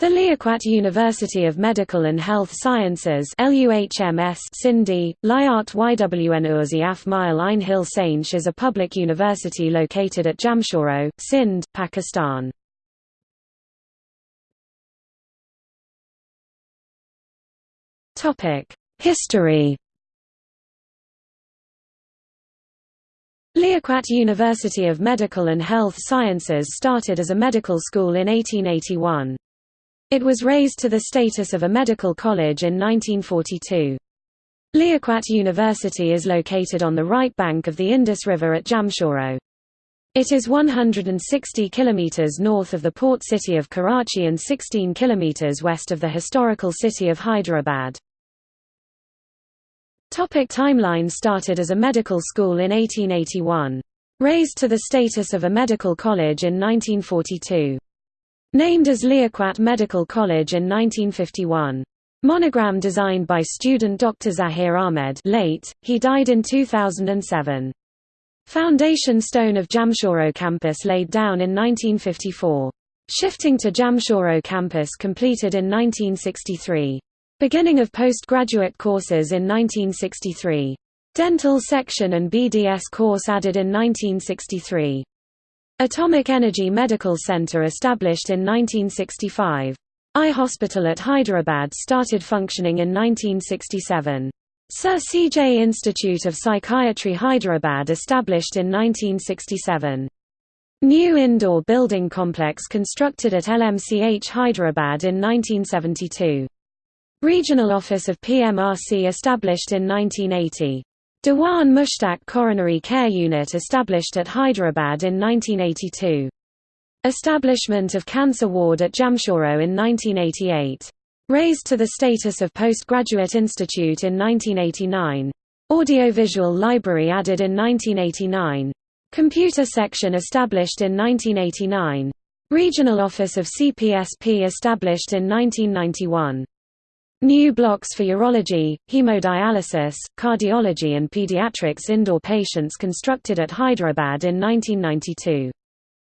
The Liaquat University of Medical and Health Sciences LUHMS Sindhi, Liat Ywnuzi Af Mile Ein Hill Sainch is a public university located at Jamshoro, Sindh, Pakistan. History Liaquat University of Medical and Health Sciences started as a medical school in 1881. It was raised to the status of a medical college in 1942. Liaquat University is located on the right bank of the Indus River at Jamshoro. It is 160 kilometers north of the port city of Karachi and 16 kilometers west of the historical city of Hyderabad. Topic timeline Started as a medical school in 1881. Raised to the status of a medical college in 1942. Named as Liaquat Medical College in 1951. Monogram designed by student Dr. Zahir Ahmed late, he died in 2007. Foundation stone of Jamshoro campus laid down in 1954. Shifting to Jamshoro campus completed in 1963. Beginning of postgraduate courses in 1963. Dental section and BDS course added in 1963. Atomic Energy Medical Center established in 1965. Eye Hospital at Hyderabad started functioning in 1967. Sir C. J. Institute of Psychiatry Hyderabad established in 1967. New indoor building complex constructed at LMCH Hyderabad in 1972. Regional Office of PMRC established in 1980. Dewan Mushtaq Coronary Care Unit established at Hyderabad in 1982. Establishment of Cancer Ward at Jamshoro in 1988. Raised to the status of postgraduate institute in 1989. Audiovisual library added in 1989. Computer section established in 1989. Regional office of CPSP established in 1991. New blocks for urology, hemodialysis, cardiology and pediatrics indoor patients constructed at Hyderabad in 1992.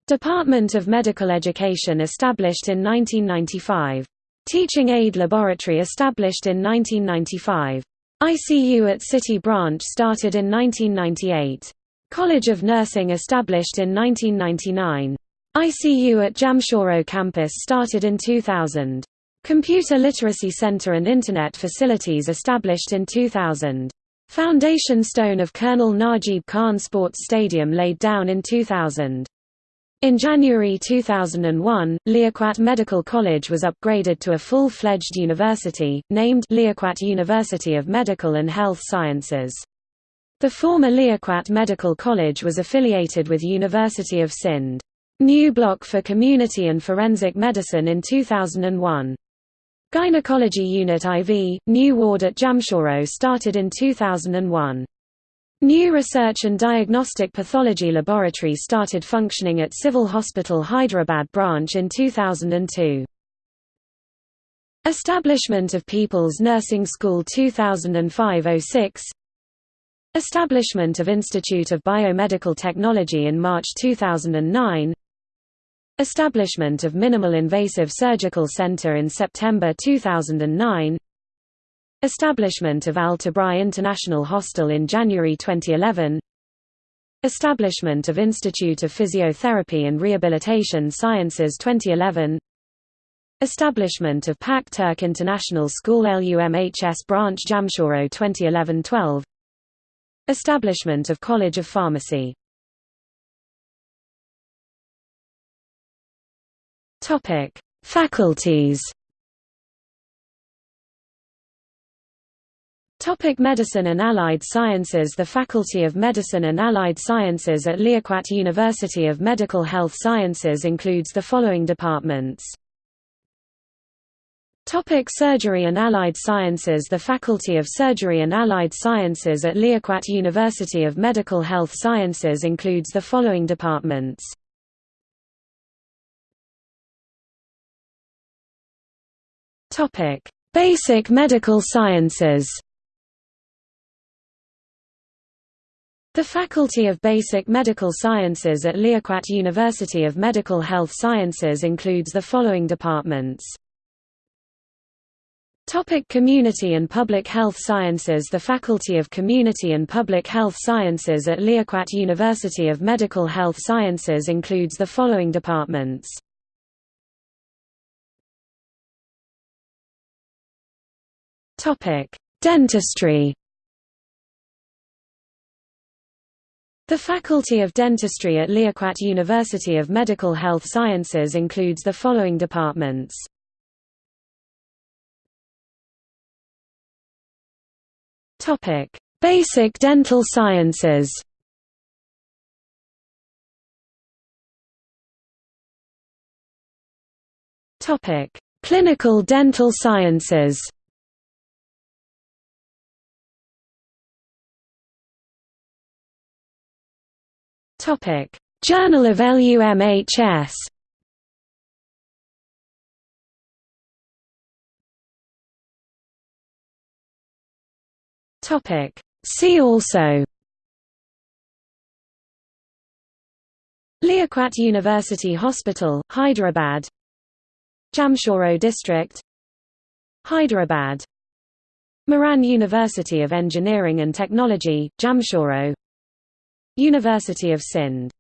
Department of Medical Education established in 1995. Teaching aid laboratory established in 1995. ICU at City Branch started in 1998. College of Nursing established in 1999. ICU at Jamshoro campus started in 2000. Computer Literacy Center and Internet facilities established in 2000. Foundation stone of Colonel Najib Khan Sports Stadium laid down in 2000. In January 2001, Liaquat Medical College was upgraded to a full-fledged university, named Liaquat University of Medical and Health Sciences. The former Liaquat Medical College was affiliated with University of Sindh. New block for community and forensic medicine in 2001. Gynecology Unit IV, new ward at Jamshoro started in 2001. New research and diagnostic pathology laboratory started functioning at Civil Hospital Hyderabad branch in 2002. Establishment of People's Nursing School 2005–06 Establishment of Institute of Biomedical Technology in March 2009 Establishment of Minimal Invasive Surgical Center in September 2009 Establishment of Al Tabrai International Hostel in January 2011 Establishment of Institute of Physiotherapy and Rehabilitation Sciences 2011 Establishment of Pak Turk International School LUMHS Branch Jamshoro 2011-12 Establishment of College of Pharmacy Topic: Faculties. Topic Medicine and Allied Sciences The Faculty of Medicine and Allied Sciences at Liaquat University of Medical Health Sciences includes the following departments. Topic Surgery and Allied Sciences The Faculty of Surgery and Allied Sciences at Liaquat University of Medical Health Sciences includes the following departments. Topic: Basic medical sciences. The Faculty of Basic Medical Sciences at Liaquat University of Medical Health Sciences includes the following departments. Topic Community and Public Health Sciences The Faculty of Community and Public Health Sciences at Liaquat University of Medical Health Sciences includes the following departments. Dentistry The Faculty of Dentistry at Liaquat University of Medical Health Sciences includes the following departments. Topic: Basic dental sciences. Topic: Clinical dental sciences. Topic: Journal of LUMHS. Topic. See also. Liaquat University Hospital, Hyderabad. Jamshoro District. Hyderabad. Mehran University of Engineering and Technology, Jamshoro University of Sindh